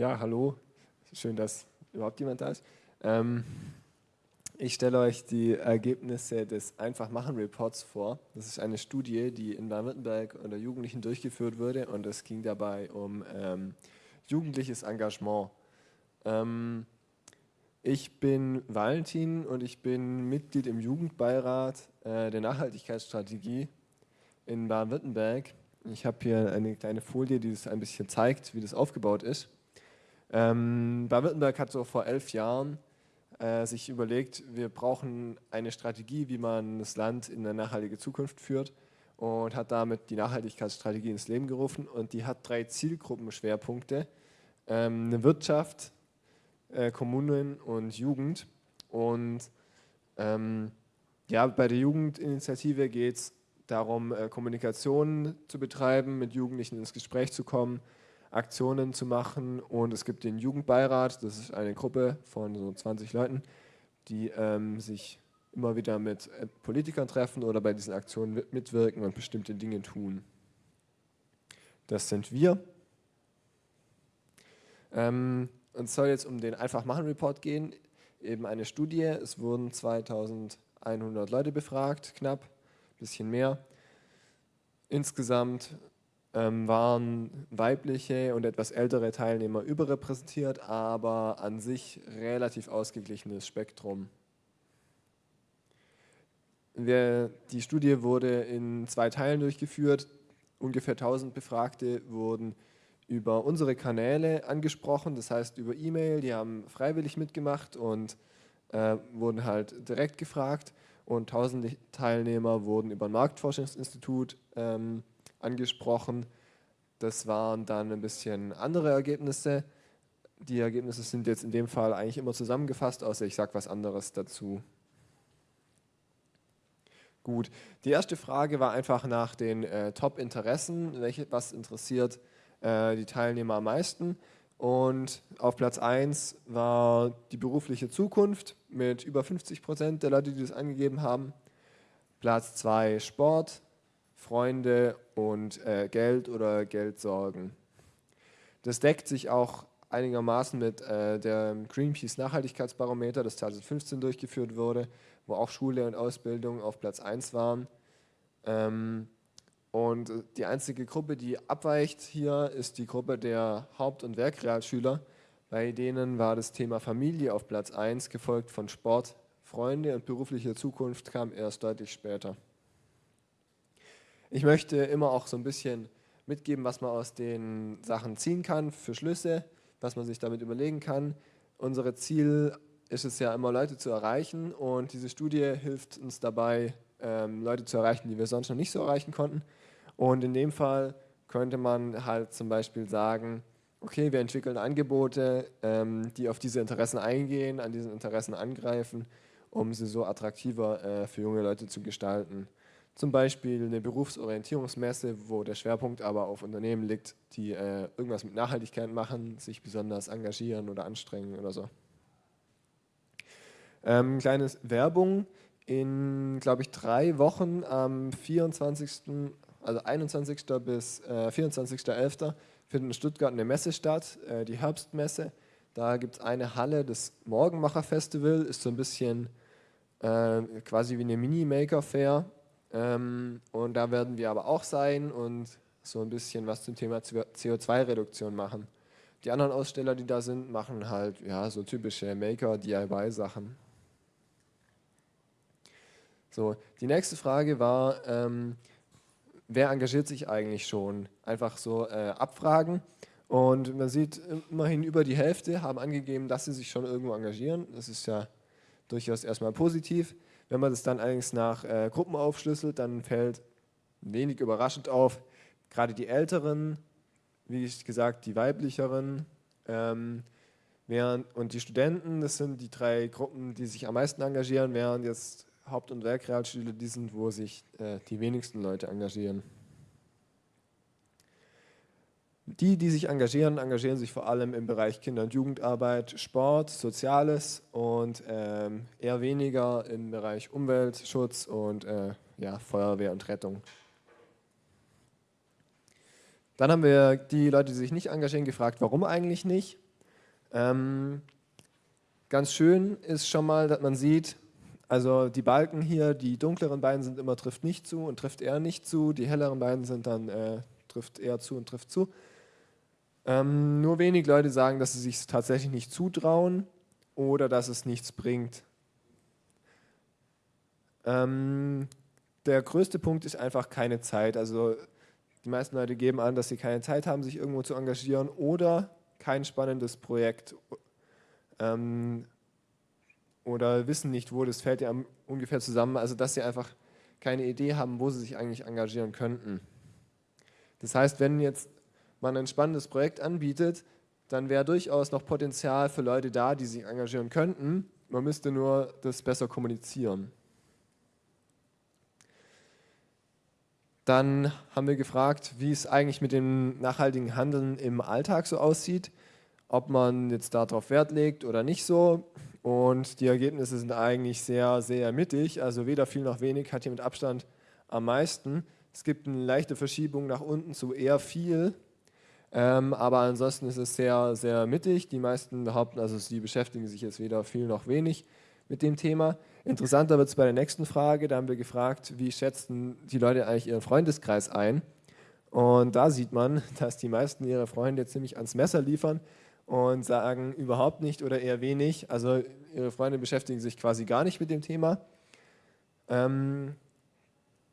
Ja, hallo. Schön, dass überhaupt jemand da ist. Ähm, ich stelle euch die Ergebnisse des Einfach-Machen-Reports vor. Das ist eine Studie, die in Baden-Württemberg unter Jugendlichen durchgeführt wurde und es ging dabei um ähm, jugendliches Engagement. Ähm, ich bin Valentin und ich bin Mitglied im Jugendbeirat äh, der Nachhaltigkeitsstrategie in Baden-Württemberg. Ich habe hier eine kleine Folie, die das ein bisschen zeigt, wie das aufgebaut ist. Ähm, Baden-Württemberg hat so vor elf Jahren äh, sich überlegt, wir brauchen eine Strategie, wie man das Land in eine nachhaltige Zukunft führt und hat damit die Nachhaltigkeitsstrategie ins Leben gerufen und die hat drei Zielgruppenschwerpunkte. Ähm, eine Wirtschaft, äh, Kommunen und Jugend und ähm, ja, bei der Jugendinitiative geht es darum, äh, Kommunikation zu betreiben, mit Jugendlichen ins Gespräch zu kommen, Aktionen zu machen und es gibt den Jugendbeirat, das ist eine Gruppe von so 20 Leuten, die ähm, sich immer wieder mit äh, Politikern treffen oder bei diesen Aktionen mitwirken und bestimmte Dinge tun. Das sind wir. Ähm, es soll jetzt um den Einfach-Machen-Report gehen, eben eine Studie. Es wurden 2100 Leute befragt, knapp, ein bisschen mehr. Insgesamt ähm, waren weibliche und etwas ältere Teilnehmer überrepräsentiert, aber an sich relativ ausgeglichenes Spektrum. Wir, die Studie wurde in zwei Teilen durchgeführt. Ungefähr 1000 Befragte wurden über unsere Kanäle angesprochen, das heißt über E-Mail, die haben freiwillig mitgemacht und äh, wurden halt direkt gefragt und 1000 Teilnehmer wurden über ein Marktforschungsinstitut ähm, angesprochen. Das waren dann ein bisschen andere Ergebnisse. Die Ergebnisse sind jetzt in dem Fall eigentlich immer zusammengefasst, außer ich sage was anderes dazu. Gut, die erste Frage war einfach nach den äh, Top-Interessen, was interessiert äh, die Teilnehmer am meisten. Und auf Platz 1 war die berufliche Zukunft mit über 50 Prozent der Leute, die das angegeben haben. Platz 2 Sport, Freunde und äh, Geld oder Geldsorgen. Das deckt sich auch einigermaßen mit äh, dem Greenpeace Nachhaltigkeitsbarometer, das 2015 durchgeführt wurde, wo auch Schule und Ausbildung auf Platz 1 waren. Ähm, und die einzige Gruppe, die abweicht hier, ist die Gruppe der Haupt- und Werkrealschüler. Bei denen war das Thema Familie auf Platz 1, gefolgt von Sport, Freunde und berufliche Zukunft kam erst deutlich später. Ich möchte immer auch so ein bisschen mitgeben, was man aus den Sachen ziehen kann für Schlüsse, was man sich damit überlegen kann. Unser Ziel ist es ja immer, Leute zu erreichen und diese Studie hilft uns dabei, ähm, Leute zu erreichen, die wir sonst noch nicht so erreichen konnten. Und in dem Fall könnte man halt zum Beispiel sagen, okay, wir entwickeln Angebote, ähm, die auf diese Interessen eingehen, an diesen Interessen angreifen, um sie so attraktiver äh, für junge Leute zu gestalten. Zum Beispiel eine Berufsorientierungsmesse, wo der Schwerpunkt aber auf Unternehmen liegt, die äh, irgendwas mit Nachhaltigkeit machen, sich besonders engagieren oder anstrengen oder so. Ähm, kleines Werbung. In, glaube ich, drei Wochen am 24., also 21. bis äh, 24.11. findet in Stuttgart eine Messe statt, äh, die Herbstmesse. Da gibt es eine Halle, das Morgenmacher-Festival, ist so ein bisschen äh, quasi wie eine Mini-Maker-Fair ähm, und da werden wir aber auch sein und so ein bisschen was zum Thema CO2-Reduktion machen. Die anderen Aussteller, die da sind, machen halt ja, so typische Maker-DIY-Sachen. So, die nächste Frage war, ähm, wer engagiert sich eigentlich schon? Einfach so äh, abfragen. Und man sieht immerhin über die Hälfte haben angegeben, dass sie sich schon irgendwo engagieren. Das ist ja durchaus erstmal positiv. Wenn man das dann allerdings nach äh, Gruppen aufschlüsselt, dann fällt wenig überraschend auf, gerade die Älteren, wie ich gesagt, die Weiblicheren ähm, während, und die Studenten, das sind die drei Gruppen, die sich am meisten engagieren, während jetzt Haupt- und Werkrealschüler die sind, wo sich äh, die wenigsten Leute engagieren. Die, die sich engagieren, engagieren sich vor allem im Bereich Kinder- und Jugendarbeit, Sport, Soziales und ähm, eher weniger im Bereich Umweltschutz und äh, ja, Feuerwehr und Rettung. Dann haben wir die Leute, die sich nicht engagieren, gefragt, warum eigentlich nicht. Ähm, ganz schön ist schon mal, dass man sieht, also die Balken hier, die dunkleren beiden sind immer trifft nicht zu und trifft eher nicht zu, die helleren beiden sind dann äh, trifft eher zu und trifft zu. Ähm, nur wenig Leute sagen, dass sie sich tatsächlich nicht zutrauen oder dass es nichts bringt. Ähm, der größte Punkt ist einfach keine Zeit. Also die meisten Leute geben an, dass sie keine Zeit haben, sich irgendwo zu engagieren oder kein spannendes Projekt ähm, oder wissen nicht, wo, das fällt ja ungefähr zusammen, also dass sie einfach keine Idee haben, wo sie sich eigentlich engagieren könnten. Das heißt, wenn jetzt man ein spannendes Projekt anbietet, dann wäre durchaus noch Potenzial für Leute da, die sich engagieren könnten. Man müsste nur das besser kommunizieren. Dann haben wir gefragt, wie es eigentlich mit dem nachhaltigen Handeln im Alltag so aussieht, ob man jetzt darauf Wert legt oder nicht so. Und die Ergebnisse sind eigentlich sehr, sehr mittig, also weder viel noch wenig hat hier mit Abstand am meisten. Es gibt eine leichte Verschiebung nach unten zu eher viel, ähm, aber ansonsten ist es sehr, sehr mittig. Die meisten behaupten, also sie beschäftigen sich jetzt weder viel noch wenig mit dem Thema. Interessanter wird es bei der nächsten Frage. Da haben wir gefragt, wie schätzen die Leute eigentlich ihren Freundeskreis ein? Und da sieht man, dass die meisten ihre Freunde ziemlich ans Messer liefern und sagen überhaupt nicht oder eher wenig. Also ihre Freunde beschäftigen sich quasi gar nicht mit dem Thema. Ähm,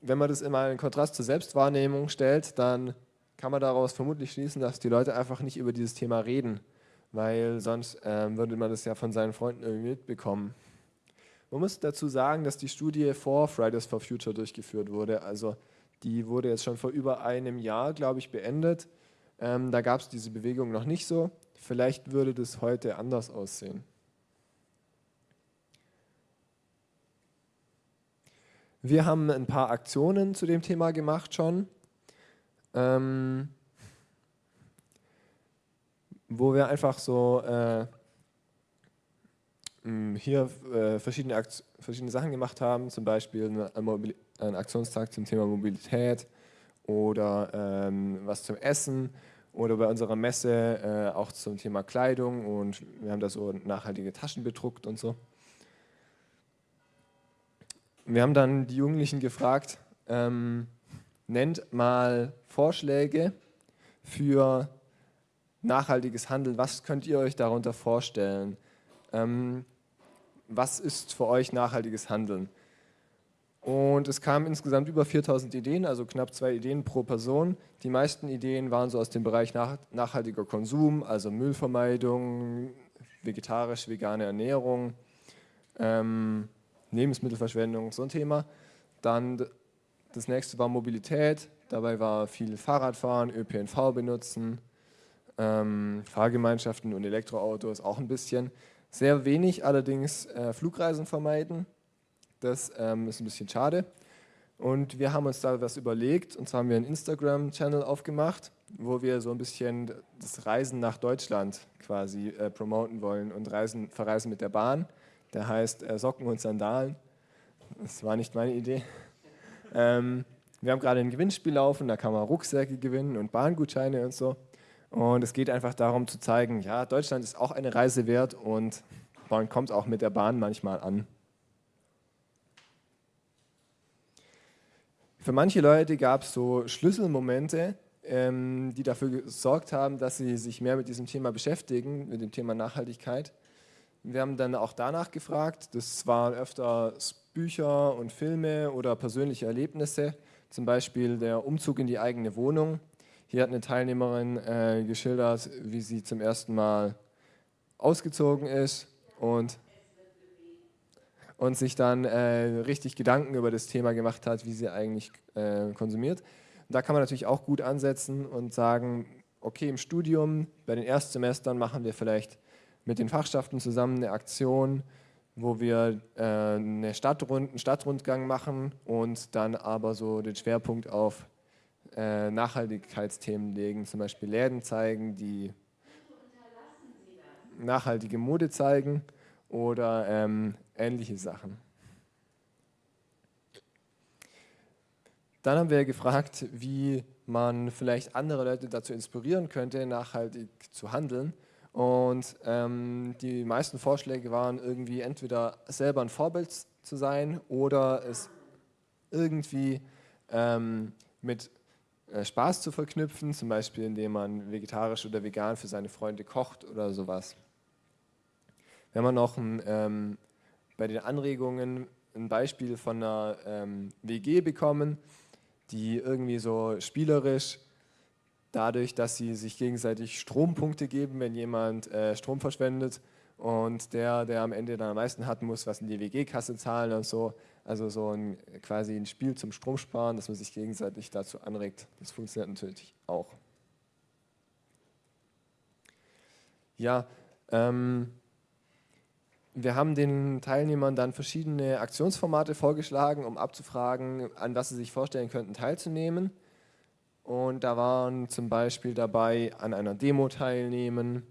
wenn man das immer in Kontrast zur Selbstwahrnehmung stellt, dann kann man daraus vermutlich schließen, dass die Leute einfach nicht über dieses Thema reden, weil sonst ähm, würde man das ja von seinen Freunden irgendwie mitbekommen. Man muss dazu sagen, dass die Studie vor Fridays for Future durchgeführt wurde. Also die wurde jetzt schon vor über einem Jahr, glaube ich, beendet. Ähm, da gab es diese Bewegung noch nicht so. Vielleicht würde das heute anders aussehen. Wir haben ein paar Aktionen zu dem Thema gemacht schon, ähm, wo wir einfach so äh, hier äh, verschiedene, verschiedene Sachen gemacht haben, zum Beispiel einen Aktionstag zum Thema Mobilität oder ähm, was zum Essen oder bei unserer Messe äh, auch zum Thema Kleidung und wir haben da so nachhaltige Taschen bedruckt und so. Wir haben dann die Jugendlichen gefragt, ähm, nennt mal Vorschläge für nachhaltiges Handeln. Was könnt ihr euch darunter vorstellen? Ähm, was ist für euch nachhaltiges Handeln? Und es kamen insgesamt über 4000 Ideen, also knapp zwei Ideen pro Person. Die meisten Ideen waren so aus dem Bereich nach, nachhaltiger Konsum, also Müllvermeidung, vegetarisch-vegane Ernährung, ähm, Lebensmittelverschwendung, so ein Thema. Dann das nächste war Mobilität, dabei war viel Fahrradfahren, ÖPNV benutzen, ähm, Fahrgemeinschaften und Elektroautos auch ein bisschen. Sehr wenig allerdings äh, Flugreisen vermeiden, das ähm, ist ein bisschen schade. Und wir haben uns da was überlegt, und zwar haben wir einen Instagram-Channel aufgemacht, wo wir so ein bisschen das Reisen nach Deutschland quasi äh, promoten wollen und reisen, verreisen mit der Bahn. Der heißt äh, Socken und Sandalen. Das war nicht meine Idee. Ähm, wir haben gerade ein Gewinnspiel laufen, da kann man Rucksäcke gewinnen und Bahngutscheine und so. Und es geht einfach darum zu zeigen, ja, Deutschland ist auch eine Reise wert und man kommt auch mit der Bahn manchmal an. Für manche Leute gab es so Schlüsselmomente, ähm, die dafür gesorgt haben, dass sie sich mehr mit diesem Thema beschäftigen, mit dem Thema Nachhaltigkeit. Wir haben dann auch danach gefragt, das waren öfter Bücher und Filme oder persönliche Erlebnisse, zum Beispiel der Umzug in die eigene Wohnung. Hier hat eine Teilnehmerin äh, geschildert, wie sie zum ersten Mal ausgezogen ist und, und sich dann äh, richtig Gedanken über das Thema gemacht hat, wie sie eigentlich äh, konsumiert. da kann man natürlich auch gut ansetzen und sagen, okay, im Studium, bei den Erstsemestern machen wir vielleicht mit den Fachschaften zusammen eine Aktion, wo wir äh, eine Stadtrund, einen Stadtrundgang machen und dann aber so den Schwerpunkt auf äh, Nachhaltigkeitsthemen legen, zum Beispiel Läden zeigen, die nachhaltige Mode zeigen oder ähm, ähnliche Sachen. Dann haben wir gefragt, wie man vielleicht andere Leute dazu inspirieren könnte, nachhaltig zu handeln Und ähm, die meisten Vorschläge waren irgendwie entweder selber ein Vorbild zu sein oder es irgendwie ähm, mit äh, Spaß zu verknüpfen, zum Beispiel indem man vegetarisch oder vegan für seine Freunde kocht oder sowas. Wenn man noch ein, ähm, bei den Anregungen ein Beispiel von einer ähm, WG bekommen, die irgendwie so spielerisch dadurch, dass sie sich gegenseitig Strompunkte geben, wenn jemand äh, Strom verschwendet und der, der am Ende dann am meisten hat, muss was in die WG-Kasse zahlen und so. Also so ein quasi ein Spiel zum Stromsparen, dass man sich gegenseitig dazu anregt. Das funktioniert natürlich auch. Ja, ähm, wir haben den Teilnehmern dann verschiedene Aktionsformate vorgeschlagen, um abzufragen, an was sie sich vorstellen könnten teilzunehmen. Und da waren zum Beispiel dabei, an einer Demo teilnehmen,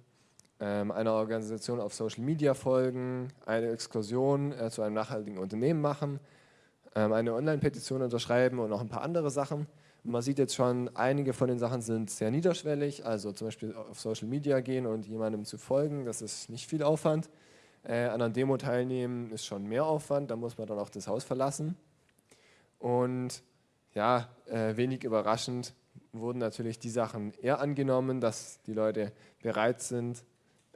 ähm, einer Organisation auf Social Media folgen, eine Exkursion äh, zu einem nachhaltigen Unternehmen machen, ähm, eine Online-Petition unterschreiben und noch ein paar andere Sachen. Man sieht jetzt schon, einige von den Sachen sind sehr niederschwellig, also zum Beispiel auf Social Media gehen und jemandem zu folgen, das ist nicht viel Aufwand. Äh, an einer Demo teilnehmen ist schon mehr Aufwand, da muss man dann auch das Haus verlassen. Und ja, äh, wenig überraschend wurden natürlich die Sachen eher angenommen, dass die Leute bereit sind,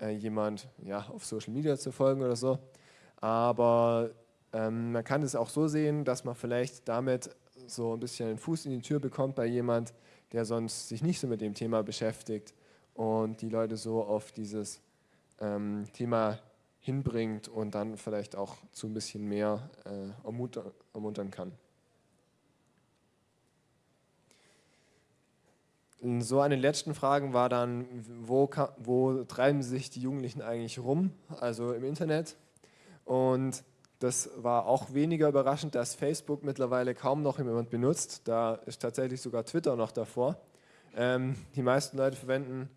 äh, jemand ja, auf Social Media zu folgen oder so. Aber ähm, man kann es auch so sehen, dass man vielleicht damit so ein bisschen einen Fuß in die Tür bekommt bei jemand, der sonst sich nicht so mit dem Thema beschäftigt und die Leute so auf dieses ähm, Thema hinbringt und dann vielleicht auch zu ein bisschen mehr äh, ermuntern, ermuntern kann. So eine der letzten Fragen war dann, wo, wo treiben sich die Jugendlichen eigentlich rum, also im Internet. Und das war auch weniger überraschend, dass Facebook mittlerweile kaum noch jemand benutzt. Da ist tatsächlich sogar Twitter noch davor. Ähm, die meisten Leute verwenden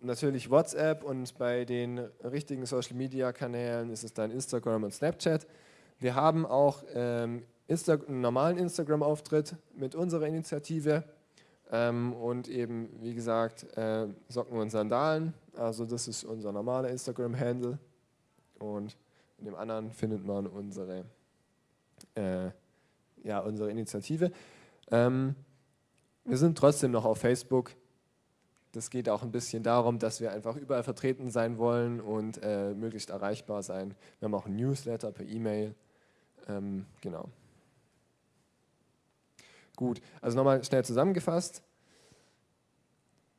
natürlich WhatsApp und bei den richtigen Social-Media-Kanälen ist es dann Instagram und Snapchat. Wir haben auch ähm, Insta einen normalen Instagram-Auftritt mit unserer Initiative ähm, und eben, wie gesagt, äh, Socken und Sandalen. Also das ist unser normaler Instagram-Handle und in dem anderen findet man unsere, äh, ja, unsere Initiative. Ähm, wir sind trotzdem noch auf Facebook das geht auch ein bisschen darum, dass wir einfach überall vertreten sein wollen und äh, möglichst erreichbar sein. Wir haben auch ein Newsletter per E-Mail. Ähm, genau. Gut, also nochmal schnell zusammengefasst.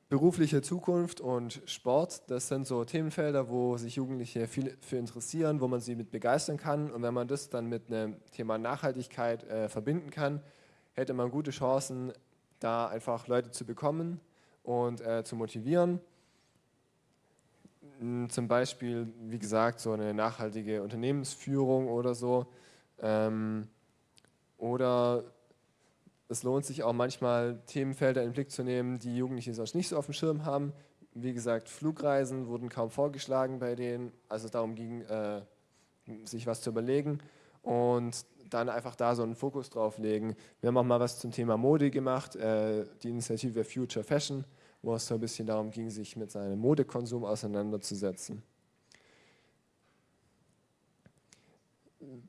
Berufliche Zukunft und Sport, das sind so Themenfelder, wo sich Jugendliche viel für interessieren, wo man sie mit begeistern kann. Und wenn man das dann mit einem Thema Nachhaltigkeit äh, verbinden kann, hätte man gute Chancen, da einfach Leute zu bekommen, und äh, zu motivieren. Hm, zum Beispiel, wie gesagt, so eine nachhaltige Unternehmensführung oder so. Ähm, oder es lohnt sich auch manchmal, Themenfelder in den Blick zu nehmen, die Jugendliche sonst nicht so auf dem Schirm haben. Wie gesagt, Flugreisen wurden kaum vorgeschlagen bei denen, also darum ging, äh, sich was zu überlegen. Und dann einfach da so einen Fokus drauf legen. Wir haben auch mal was zum Thema Mode gemacht, äh, die Initiative Future Fashion, wo es so ein bisschen darum ging, sich mit seinem Modekonsum auseinanderzusetzen.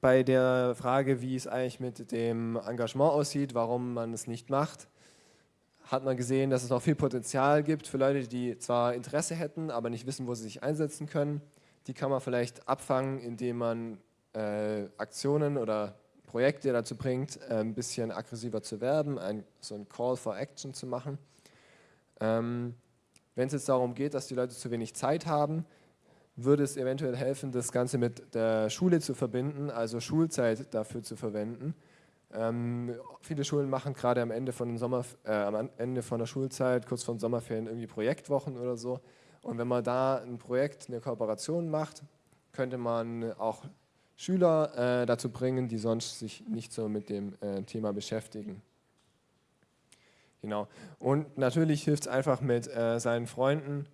Bei der Frage, wie es eigentlich mit dem Engagement aussieht, warum man es nicht macht, hat man gesehen, dass es noch viel Potenzial gibt für Leute, die zwar Interesse hätten, aber nicht wissen, wo sie sich einsetzen können. Die kann man vielleicht abfangen, indem man äh, Aktionen oder Projekte dazu bringt, äh, ein bisschen aggressiver zu werben, ein, so ein Call for Action zu machen. Ähm, Wenn es jetzt darum geht, dass die Leute zu wenig Zeit haben, würde es eventuell helfen, das Ganze mit der Schule zu verbinden, also Schulzeit dafür zu verwenden. Ähm, viele Schulen machen gerade am Ende von Sommer, äh, am Ende von der Schulzeit, kurz vor den Sommerferien, irgendwie Projektwochen oder so. Und wenn man da ein Projekt, eine Kooperation macht, könnte man auch Schüler äh, dazu bringen, die sonst sich nicht so mit dem äh, Thema beschäftigen. Genau. Und natürlich hilft es einfach mit äh, seinen Freunden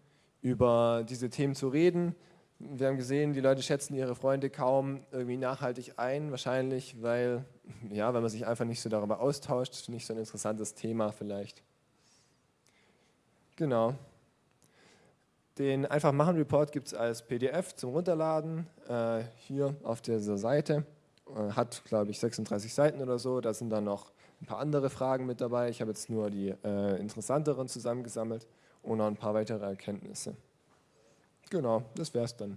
über diese Themen zu reden. Wir haben gesehen, die Leute schätzen ihre Freunde kaum irgendwie nachhaltig ein, wahrscheinlich, weil, ja, weil man sich einfach nicht so darüber austauscht, nicht so ein interessantes Thema vielleicht. Genau. Den Einfach machen Report gibt es als PDF zum Runterladen äh, hier auf dieser Seite. Äh, hat, glaube ich, 36 Seiten oder so. Da sind dann noch ein paar andere Fragen mit dabei. Ich habe jetzt nur die äh, interessanteren zusammengesammelt und noch ein paar weitere Erkenntnisse. Genau, das wäre es dann.